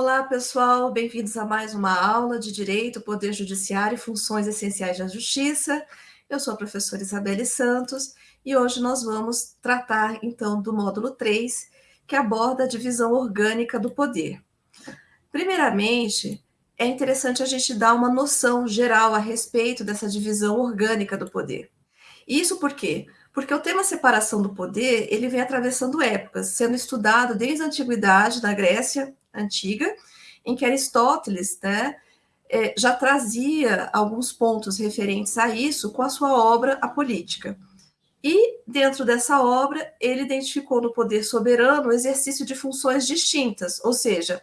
Olá, pessoal, bem-vindos a mais uma aula de Direito, Poder Judiciário e Funções Essenciais da Justiça. Eu sou a professora Isabelle Santos e hoje nós vamos tratar, então, do módulo 3, que aborda a divisão orgânica do poder. Primeiramente, é interessante a gente dar uma noção geral a respeito dessa divisão orgânica do poder. Isso por quê? Porque o tema separação do poder, ele vem atravessando épocas, sendo estudado desde a antiguidade da Grécia antiga, em que Aristóteles né, é, já trazia alguns pontos referentes a isso com a sua obra A Política. E, dentro dessa obra, ele identificou no poder soberano o exercício de funções distintas, ou seja,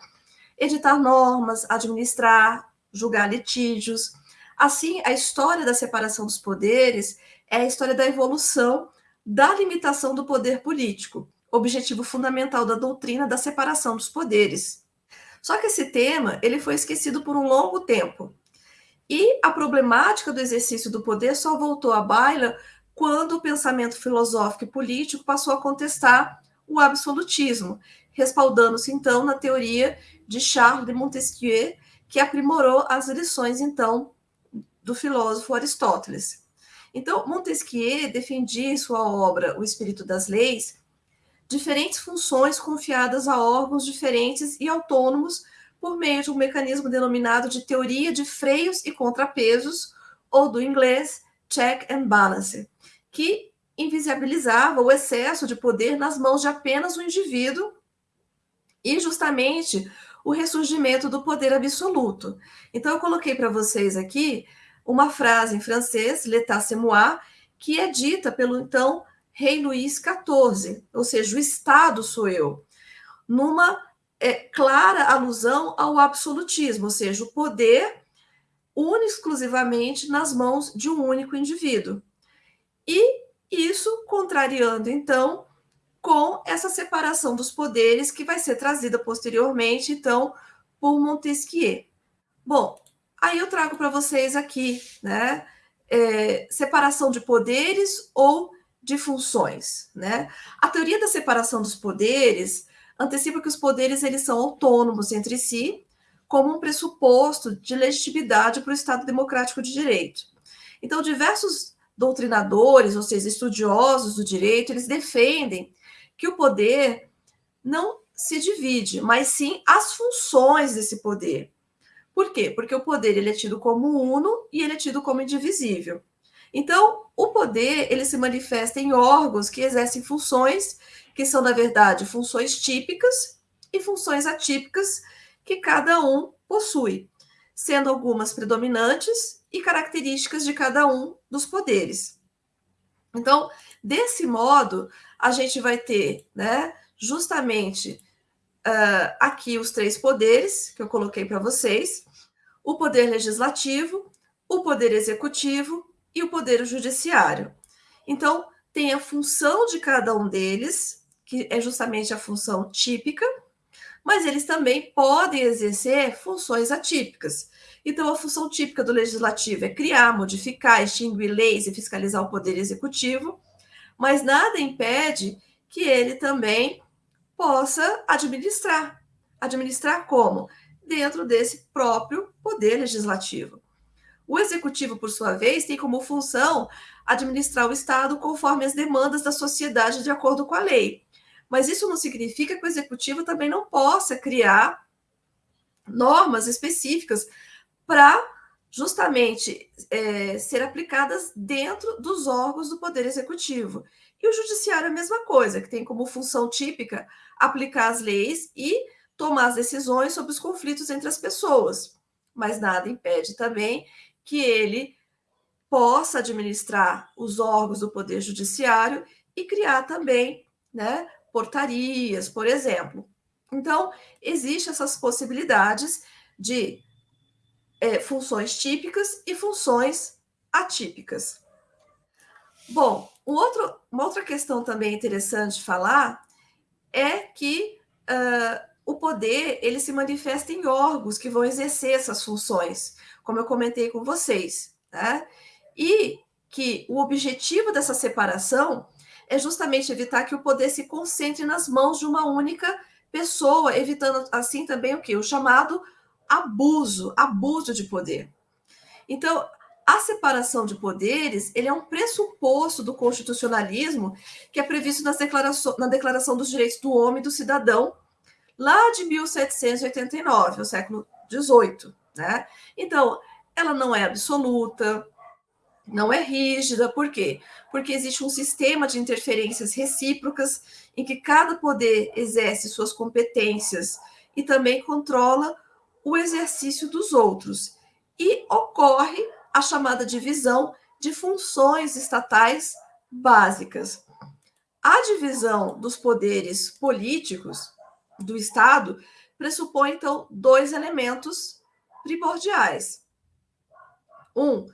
editar normas, administrar, julgar litígios. Assim, a história da separação dos poderes é a história da evolução da limitação do poder político, objetivo fundamental da doutrina da separação dos poderes. Só que esse tema ele foi esquecido por um longo tempo. E a problemática do exercício do poder só voltou à baila quando o pensamento filosófico e político passou a contestar o absolutismo, respaldando-se então na teoria de Charles de Montesquieu, que aprimorou as lições então do filósofo Aristóteles. Então, Montesquieu defendia em sua obra O Espírito das Leis diferentes funções confiadas a órgãos diferentes e autônomos por meio de um mecanismo denominado de teoria de freios e contrapesos, ou do inglês check and balance, que invisibilizava o excesso de poder nas mãos de apenas um indivíduo e justamente o ressurgimento do poder absoluto. Então eu coloquei para vocês aqui uma frase em francês, l'état c'est moi, que é dita pelo então Rei Luís XIV, ou seja, o Estado sou eu, numa é, clara alusão ao absolutismo, ou seja, o poder une exclusivamente nas mãos de um único indivíduo. E isso contrariando, então, com essa separação dos poderes que vai ser trazida posteriormente, então, por Montesquieu. Bom, aí eu trago para vocês aqui, né, é, separação de poderes ou de funções, né? A teoria da separação dos poderes antecipa que os poderes eles são autônomos entre si, como um pressuposto de legitimidade para o Estado democrático de direito. Então, diversos doutrinadores, ou seja, estudiosos do direito, eles defendem que o poder não se divide, mas sim as funções desse poder. Por quê? Porque o poder ele é tido como uno e ele é tido como indivisível. Então, o poder ele se manifesta em órgãos que exercem funções que são, na verdade, funções típicas e funções atípicas que cada um possui, sendo algumas predominantes e características de cada um dos poderes. Então, desse modo, a gente vai ter, né, justamente uh, aqui os três poderes que eu coloquei para vocês: o poder legislativo, o poder executivo e o Poder Judiciário. Então, tem a função de cada um deles, que é justamente a função típica, mas eles também podem exercer funções atípicas. Então, a função típica do legislativo é criar, modificar, extinguir leis e fiscalizar o poder executivo, mas nada impede que ele também possa administrar. Administrar como? Dentro desse próprio poder legislativo. O executivo, por sua vez, tem como função administrar o Estado conforme as demandas da sociedade de acordo com a lei. Mas isso não significa que o executivo também não possa criar normas específicas para justamente é, ser aplicadas dentro dos órgãos do Poder Executivo. E o Judiciário é a mesma coisa, que tem como função típica aplicar as leis e tomar as decisões sobre os conflitos entre as pessoas. Mas nada impede também que ele possa administrar os órgãos do Poder Judiciário e criar também né, portarias, por exemplo. Então, existem essas possibilidades de é, funções típicas e funções atípicas. Bom, um outro, uma outra questão também interessante de falar é que uh, o poder ele se manifesta em órgãos que vão exercer essas funções como eu comentei com vocês, né? E que o objetivo dessa separação é justamente evitar que o poder se concentre nas mãos de uma única pessoa, evitando assim também o que? O chamado abuso, abuso de poder. Então, a separação de poderes ele é um pressuposto do constitucionalismo que é previsto nas declaração, na Declaração dos Direitos do Homem e do Cidadão, lá de 1789, no século XVIII. Né? Então, ela não é absoluta, não é rígida, por quê? Porque existe um sistema de interferências recíprocas em que cada poder exerce suas competências e também controla o exercício dos outros. E ocorre a chamada divisão de funções estatais básicas. A divisão dos poderes políticos do Estado pressupõe, então, dois elementos primordiais. Um,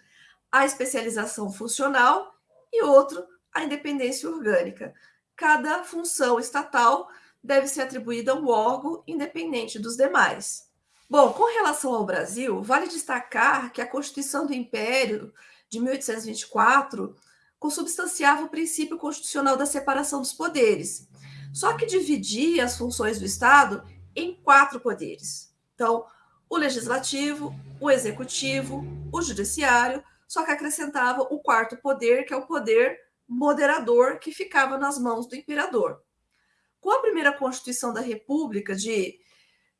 a especialização funcional e outro, a independência orgânica. Cada função estatal deve ser atribuída a um órgão independente dos demais. Bom, com relação ao Brasil, vale destacar que a Constituição do Império de 1824 consubstanciava o princípio constitucional da separação dos poderes, só que dividia as funções do Estado em quatro poderes. Então, o legislativo, o executivo, o judiciário, só que acrescentava o quarto poder, que é o poder moderador, que ficava nas mãos do imperador. Com a primeira Constituição da República de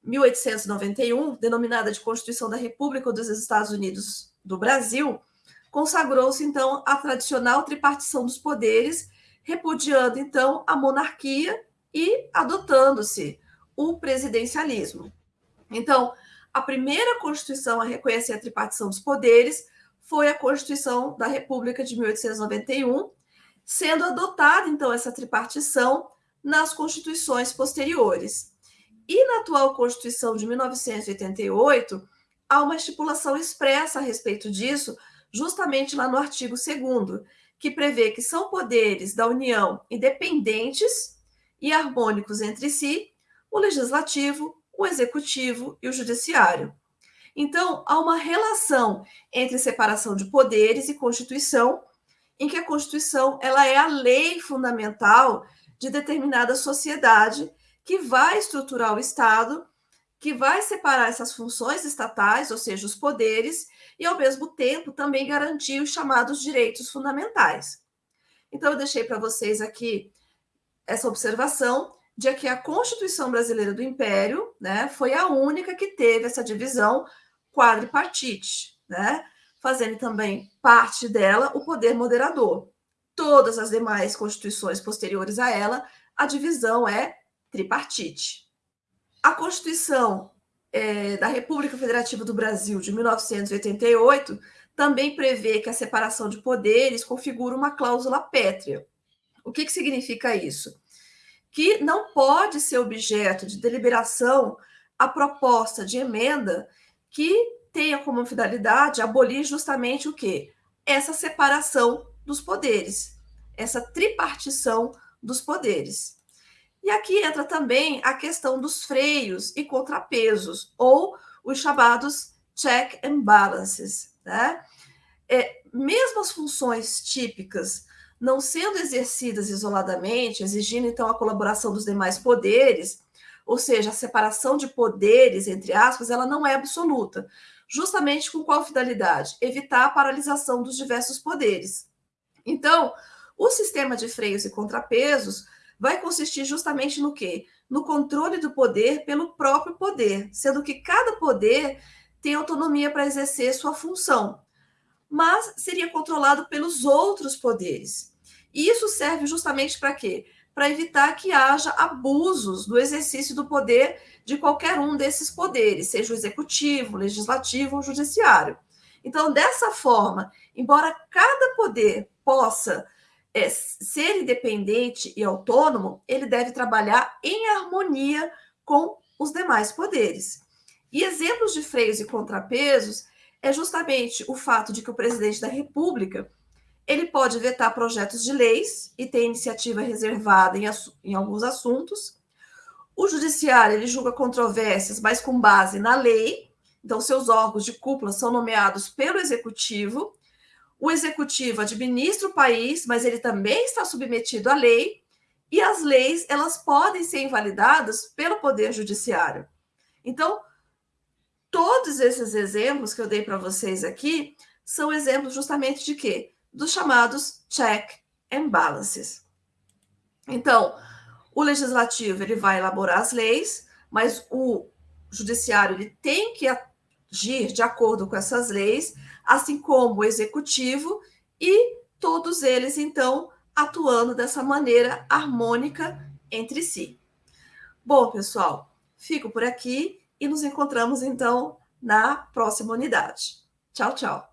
1891, denominada de Constituição da República dos Estados Unidos do Brasil, consagrou-se então a tradicional tripartição dos poderes, repudiando então a monarquia e adotando-se o presidencialismo. Então, a primeira Constituição a reconhecer a tripartição dos poderes foi a Constituição da República de 1891, sendo adotada então essa tripartição nas constituições posteriores. E na atual Constituição de 1988, há uma estipulação expressa a respeito disso, justamente lá no artigo 2 que prevê que são poderes da União independentes e harmônicos entre si, o legislativo, o executivo e o judiciário. Então, há uma relação entre separação de poderes e Constituição, em que a Constituição ela é a lei fundamental de determinada sociedade que vai estruturar o Estado, que vai separar essas funções estatais, ou seja, os poderes, e ao mesmo tempo também garantir os chamados direitos fundamentais. Então, eu deixei para vocês aqui essa observação de que a Constituição Brasileira do Império né, foi a única que teve essa divisão quadripartite, né? fazendo também parte dela o poder moderador. Todas as demais constituições posteriores a ela, a divisão é tripartite. A Constituição é, da República Federativa do Brasil de 1988 também prevê que a separação de poderes configura uma cláusula pétrea. O que, que significa isso? Que não pode ser objeto de deliberação a proposta de emenda que tenha como finalidade abolir justamente o quê? Essa separação dos poderes, essa tripartição dos poderes. E aqui entra também a questão dos freios e contrapesos, ou os chamados check and balances. Né? É, mesmo as funções típicas não sendo exercidas isoladamente, exigindo então a colaboração dos demais poderes, ou seja, a separação de poderes, entre aspas, ela não é absoluta. Justamente com qual finalidade? Evitar a paralisação dos diversos poderes. Então, o sistema de freios e contrapesos vai consistir justamente no quê? No controle do poder pelo próprio poder, sendo que cada poder tem autonomia para exercer sua função, mas seria controlado pelos outros poderes. E isso serve justamente para quê? para evitar que haja abusos do exercício do poder de qualquer um desses poderes, seja o executivo, o legislativo ou judiciário. Então, dessa forma, embora cada poder possa é, ser independente e autônomo, ele deve trabalhar em harmonia com os demais poderes. E exemplos de freios e contrapesos é justamente o fato de que o presidente da República ele pode vetar projetos de leis e ter iniciativa reservada em, em alguns assuntos. O judiciário ele julga controvérsias, mas com base na lei. Então, seus órgãos de cúpula são nomeados pelo executivo. O executivo administra o país, mas ele também está submetido à lei. e as leis elas podem ser invalidadas pelo poder judiciário. Então, todos esses exemplos que eu dei para vocês aqui são exemplos justamente de quê? Dos chamados check and balances. Então, o legislativo ele vai elaborar as leis, mas o judiciário ele tem que agir de acordo com essas leis, assim como o executivo e todos eles então atuando dessa maneira harmônica entre si. Bom, pessoal, fico por aqui e nos encontramos então na próxima unidade. Tchau, tchau.